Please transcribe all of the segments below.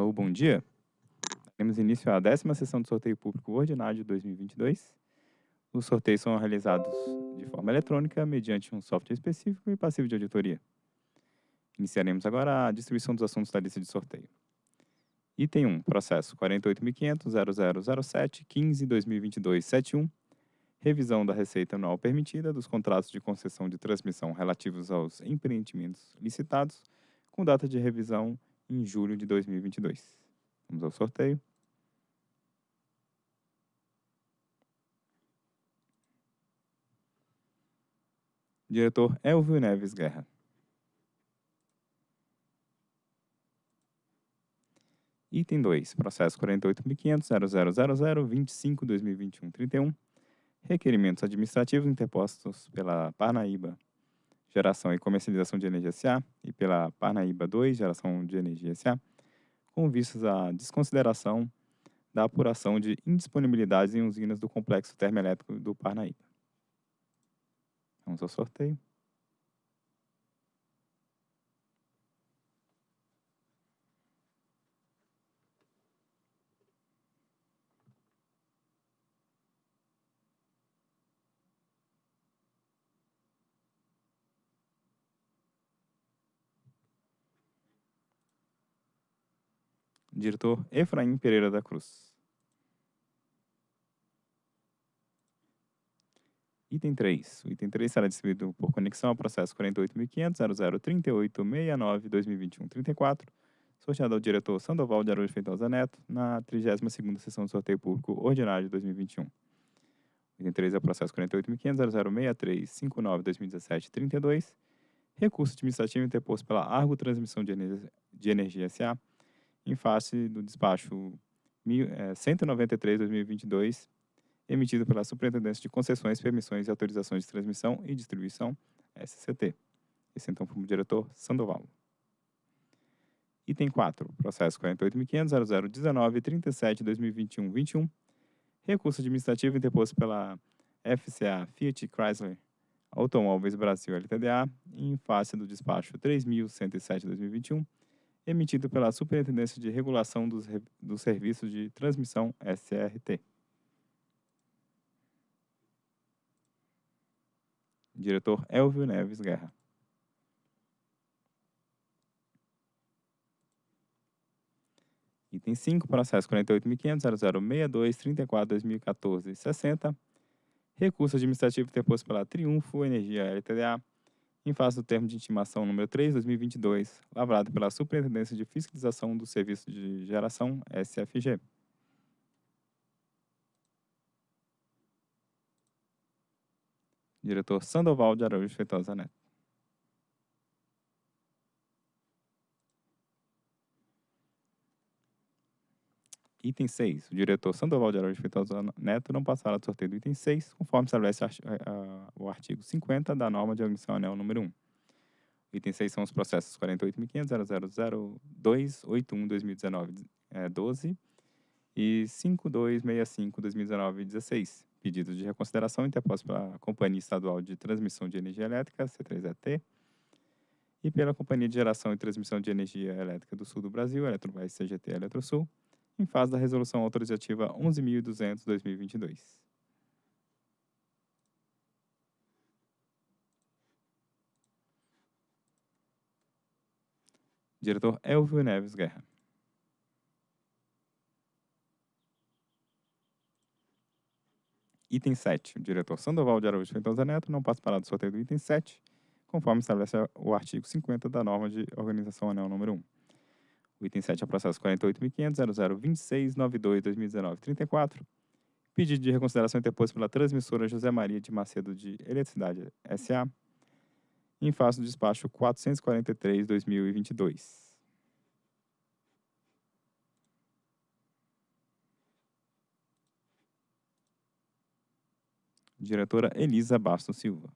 Alô, bom dia. Temos início à décima sessão do sorteio público ordinário de 2022. Os sorteios são realizados de forma eletrônica, mediante um software específico e passivo de auditoria. Iniciaremos agora a distribuição dos assuntos da lista de sorteio. Item 1, processo 48.500.0007.15.2022.71, revisão da receita anual permitida dos contratos de concessão de transmissão relativos aos empreendimentos licitados, com data de revisão em julho de 2022. Vamos ao sorteio. Diretor Elvio Neves Guerra. Item 2, processo 48.500.0000.25.2021.31, requerimentos administrativos interpostos pela Parnaíba Geração e Comercialização de Energia S.A. e pela Parnaíba 2 Geração de Energia S.A., com vistas à desconsideração da apuração de indisponibilidades em usinas do complexo termoelétrico do Parnaíba. Vamos ao sorteio. Diretor Efraim Pereira da Cruz. Item 3. O item 3 será distribuído por conexão ao processo 48.500.0038.69.2021.34, sorteado ao diretor Sandoval de Araújo Feitosa Neto, na 32ª sessão do sorteio público ordinário de 2021. O item 3 é o processo 48.500.0063.59.2017.32, recurso administrativo interposto pela Argo Transmissão de de Energia S.A., em face do despacho 193-2022, é, emitido pela Superintendência de Concessões, Permissões e Autorizações de Transmissão e Distribuição, SCT. Esse então foi o diretor Sandoval. Item 4, processo 48.500.0019.37.2021.21, recurso administrativo interposto pela FCA Fiat Chrysler Automóveis Brasil LTDA, em face do despacho 3.107-2021, emitido pela Superintendência de Regulação dos, dos Serviços de Transmissão SRT. Diretor Elvio Neves Guerra. Item 5, processo 48.500.0062.34.2014.60. Recurso administrativo interposto pela Triunfo Energia LTDA em face do termo de intimação número 3, 2022, lavrado pela Superintendência de Fiscalização do Serviço de Geração, SFG. Diretor Sandoval de Araújo Feitosa Neto. Item 6. O diretor Sandoval de Araújo Feitosa Neto não passará do sorteio do item 6, conforme estabelece o artigo 50 da norma de organização anel número 1. O item 6 são os processos 48.500.000.281.2019-12 e 5265-2019-16, pedidos de reconsideração interpostos pela Companhia Estadual de Transmissão de Energia Elétrica, C3ET, e pela Companhia de Geração e Transmissão de Energia Elétrica do Sul do Brasil, Eletrobras CGT Eletrosul, em fase da Resolução Autorizativa 11.200-2022. Diretor Elvio Neves Guerra. Item 7. O diretor Sandoval de Araújo Feitosa Neto não participará do sorteio do item 7, conforme estabelece o artigo 50 da norma de organização anel número 1. O item 7 é o processo 48.500.0026.92.2019.34. Pedido de reconsideração interposto pela transmissora José Maria de Macedo de Eletricidade S.A. em face do despacho 443-2022. Diretora Elisa Bastos Silva.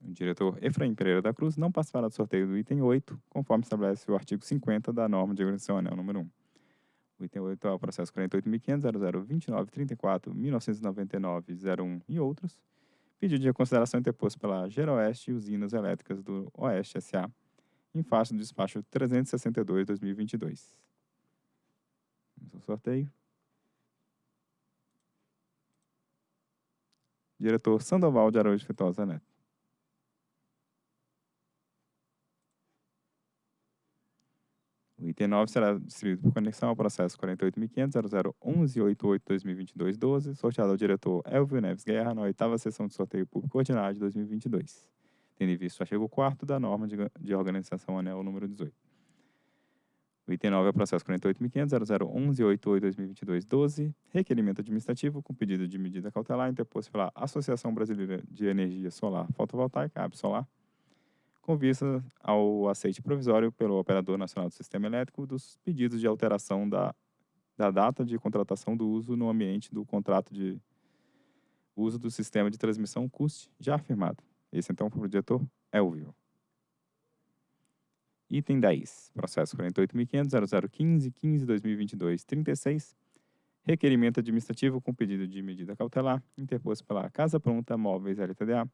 O diretor Efraim Pereira da Cruz não participará do sorteio do item 8, conforme estabelece o artigo 50 da norma de organização anel número 1. Item 8 é o processo 48.500.0029.34.1999.01 e outros, pedido de reconsideração interposto pela Geroeste e Usinas Elétricas do Oeste S.A., em face do despacho 362-2022. Vamos sorteio. Diretor Sandoval de Araújo Feitosa Neto. O item 9 será distribuído por conexão ao processo 48.500.0011.88.2022.12, sorteado ao diretor Elvio Neves Guerra na oitava sessão de sorteio público ordinário de 2022, tendo em vista o artigo 4 da norma de, de organização anel número 18. O item 9 é o processo 48.500.0011.88.2022.12, requerimento administrativo com pedido de medida cautelar interposto pela Associação Brasileira de Energia Solar Fotovoltaica, ABSolar, com vista ao aceite provisório pelo Operador Nacional do Sistema Elétrico dos pedidos de alteração da, da data de contratação do uso no ambiente do contrato de uso do sistema de transmissão CUST já firmado. Esse, então, foi o diretor Elvio. Item 10, processo 48.500.0015.15.2022.36, requerimento administrativo com pedido de medida cautelar, interposto pela Casa Pronta Móveis LTDA,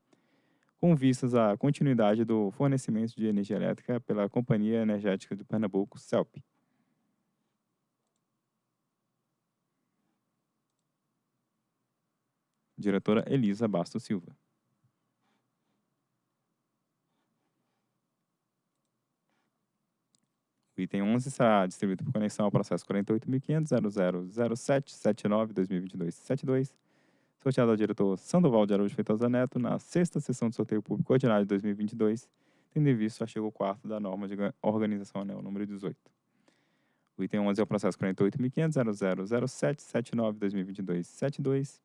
com vistas à continuidade do fornecimento de energia elétrica pela Companhia Energética de Pernambuco, CELP. Diretora Elisa Bastos Silva. O item 11 será distribuído por conexão ao processo 48.500.0007.79.2022.72, sorteado ao diretor Sandoval de Araújo Feitosa Neto na sexta sessão de sorteio público ordinário de 2022, tendo em vista o artigo 4 da norma de organização anel número 18. O item 11 é o processo 48.500.0007.79.2022.72,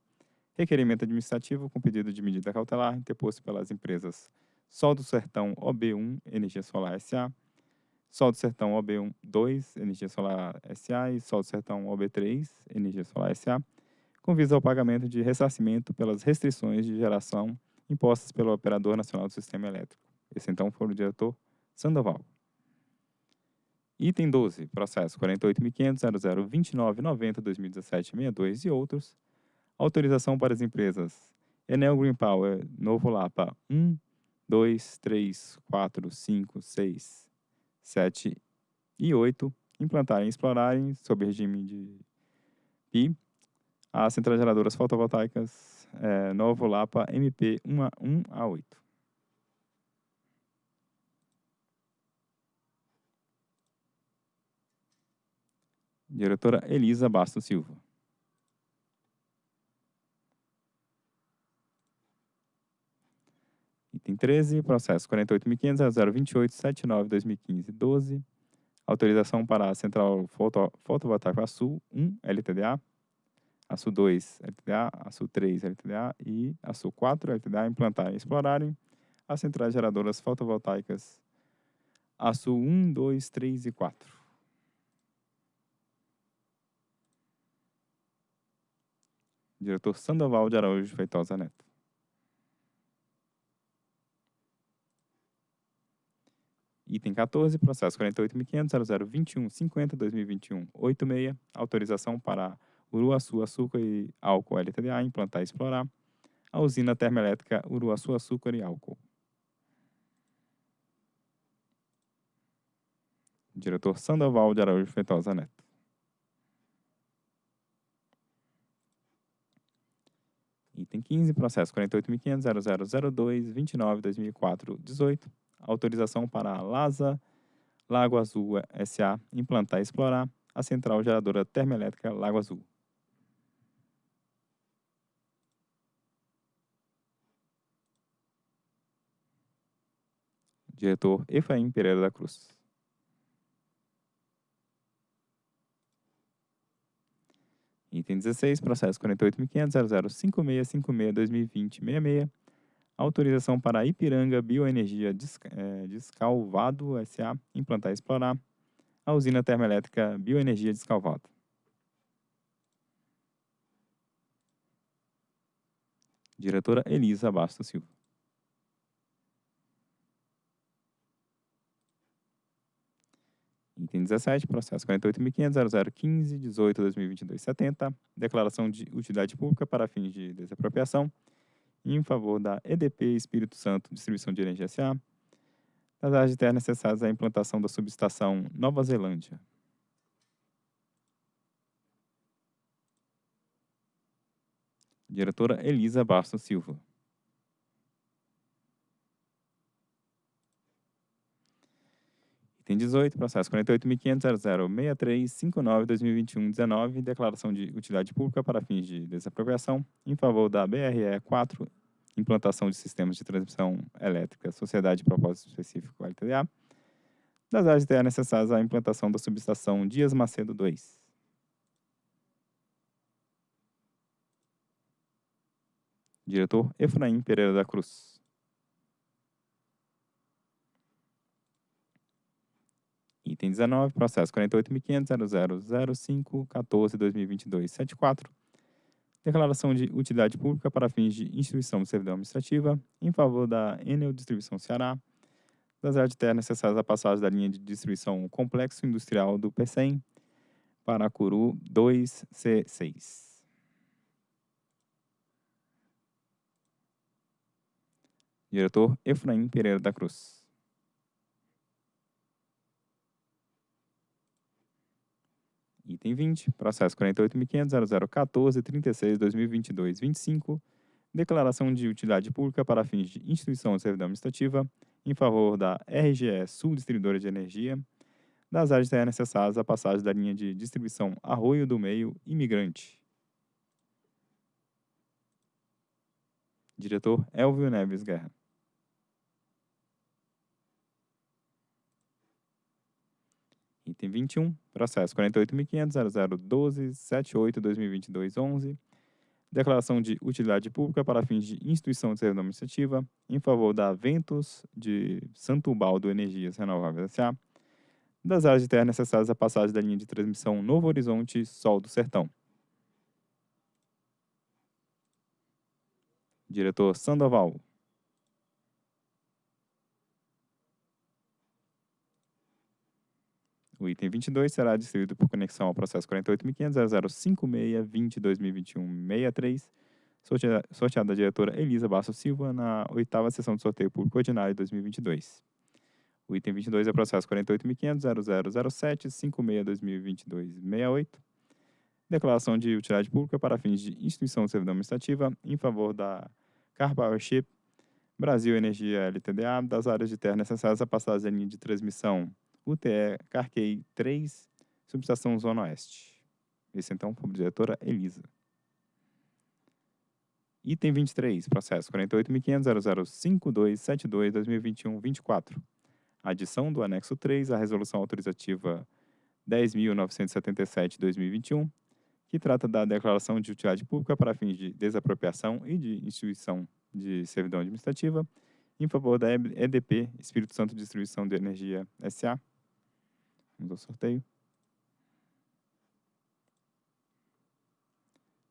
requerimento administrativo com pedido de medida cautelar interposto pelas empresas Sol do Sertão OB1 Energia Solar SA, Sol do Sertão OB1 2 Energia Solar SA e Sol do Sertão OB3 Energia Solar SA, com vista ao pagamento de ressarcimento pelas restrições de geração impostas pelo Operador Nacional do Sistema Elétrico. Esse, então, foi o diretor Sandoval. Item 12, processo 48.500.0029.90.2017.62 e outros. Autorização para as empresas Enel Green Power, Novo Lapa 1, 2, 3, 4, 5, 6, 7 e 8 implantarem e explorarem, sob regime de PI, as centrais geradoras fotovoltaicas é, Novo Lapa MP 1 a, 1 a 8. Diretora Elisa Bastos Silva. Item 13, processo 48.500.028.79.2015.12. Autorização para a Central Foto, Fotovoltaica Sul 1 LTDA ASU 2 LTDA, ASU 3 LTDA e ASU 4 LTDA implantarem e explorarem as centrais geradoras fotovoltaicas ASU 1, 2, 3 e 4. Diretor Sandoval de Araújo Feitosa Neto. Item 14, processo 48.500.0021.50.2021.86, autorização para Uruaçu Açúcar e Álcool LTDA, implantar e explorar a usina termoelétrica Uruaçu Açúcar e Álcool. Diretor Sandoval de Araújo Feitosa Neto. Item 15, processo 48.500.0002.29.2004.18, autorização para a LASA Lago Azul S.A. implantar e explorar a central geradora termoelétrica Lago Azul. Diretor Efraim Pereira da Cruz. Item 16, processo 48.500.005656.2020.66, autorização para Ipiranga Bioenergia é, Descalvado S.A. implantar e explorar a usina termoelétrica Bioenergia Descalvado. Diretora Elisa Bastos Silva. Item 17, processo 48.500.0015.18.2022.70, declaração de utilidade pública para fins de desapropriação, em favor da EDP Espírito Santo Distribuição de Energia S.A., das áreas de terra necessárias à implantação da subestação Nova Zelândia. Diretora Elisa Bastos Silva. Item 18, processo 48.500.006359-2021-19, declaração de utilidade pública para fins de desapropriação em favor da BRE 4, implantação de sistemas de transmissão elétrica, Sociedade de Propósito Específico LTDA, das áreas de necessárias à implantação da subestação Dias Macedo 2. Diretor Efraim Pereira da Cruz. Item 19, processo 48.500.0005.14.2022.74. Declaração de utilidade pública para fins de instituição de servidão administrativa em favor da Enel Distribuição Ceará, das áreas de terra necessárias à passagem da linha de distribuição Complexo Industrial do PECEM, Paracuru 2C6. Diretor Efraim Pereira da Cruz. Item 20, processo 48.500.0014.36.2022.25, declaração de utilidade pública para fins de instituição de servidão administrativa em favor da RGE Sul Distribuidora de Energia, das áreas terra necessárias à passagem da linha de distribuição Arroio do Meio Imigrante. Diretor Elvio Neves Guerra. Item 21, processo 48.500.0012.78.2022.11, declaração de utilidade pública para fins de instituição de servidão administrativa em favor da Ventos de Santo Baldo Energias Renováveis S.A., das áreas de terra necessárias à passagem da linha de transmissão Novo Horizonte Sol do Sertão. Diretor Sandoval. O item 22 será distribuído por conexão ao processo 48.500.0056.2020.2021.63, sorteado da diretora Elisa Basso Silva na oitava sessão de sorteio público ordinário de 2022. O item 22 é o processo 48.500.0007.56.2022.68, declaração de utilidade pública para fins de instituição de servidão administrativa em favor da Car Powership Brasil Energia LTDA das áreas de terra necessárias à passagem da linha de transmissão UTE Carquei 3, subestação Zona Oeste. Esse então a diretora Elisa. Item 23, processo 48.500.005272-2021-24. Adição do anexo 3 à resolução autorizativa 10.977-2021, que trata da declaração de utilidade pública para fins de desapropriação e de instituição de servidão administrativa em favor da EDP, Espírito Santo Distribuição de Energia S.A., Vamos ao sorteio.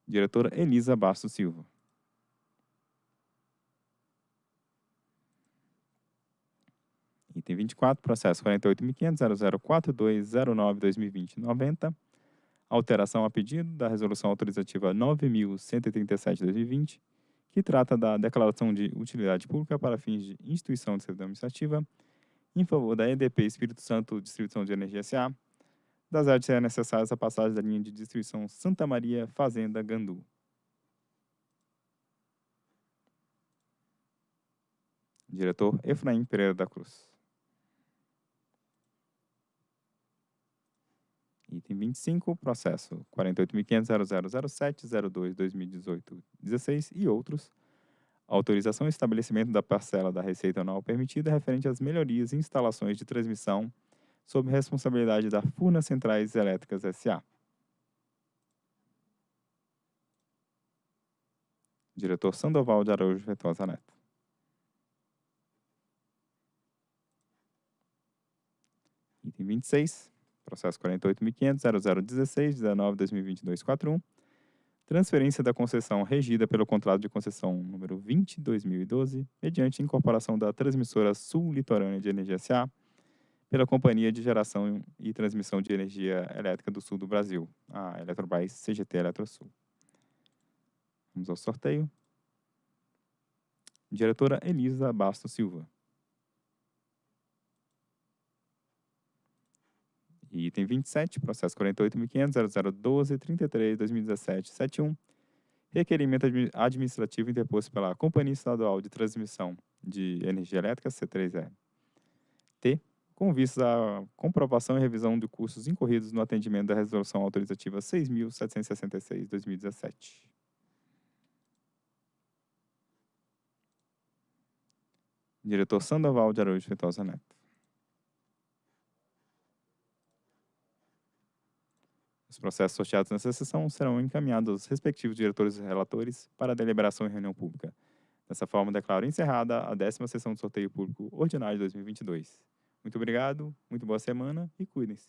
Diretora Elisa Bastos Silva. Item 24, processo 48.500.004209-2020-90. Alteração a pedido da Resolução Autorizativa 9.137-2020, que trata da declaração de utilidade pública para fins de instituição de servidão administrativa em favor da EDP Espírito Santo Distribuição de Energia S.A., das áreas serão necessárias a passagem da linha de distribuição Santa Maria Fazenda Gandu. Diretor Efraim Pereira da Cruz. Item 25, processo 48.500.0007.02.2018.16 e outros, autorização e estabelecimento da parcela da receita anual permitida referente às melhorias e instalações de transmissão sob responsabilidade da Furnas Centrais Elétricas S.A. Diretor Sandoval de Araújo Vetosa Neto. Item 26, processo 48.500.0016.19.2022.41 transferência da concessão regida pelo contrato de concessão número 20-2012, mediante incorporação da transmissora Sul Litorânea de Energia S.A., pela Companhia de Geração e Transmissão de Energia Elétrica do Sul do Brasil, a Eletrobras CGT Eletrosul. Vamos ao sorteio. Diretora Elisa Bastos Silva. E item 27, processo 48.500.0012.33.2017.71, requerimento administrativo interposto pela Companhia Estadual de Transmissão de Energia Elétrica, C3E. T, com vistas à comprovação e revisão de custos incorridos no atendimento da Resolução Autorizativa 6.766-2017. Diretor Sandoval de Araújo Feitosa Neto. Os processos sorteados nessa sessão serão encaminhados aos respectivos diretores e relatores para deliberação em reunião pública. Dessa forma, declaro encerrada a décima sessão do sorteio público ordinário de 2022. Muito obrigado, muito boa semana e cuidem-se.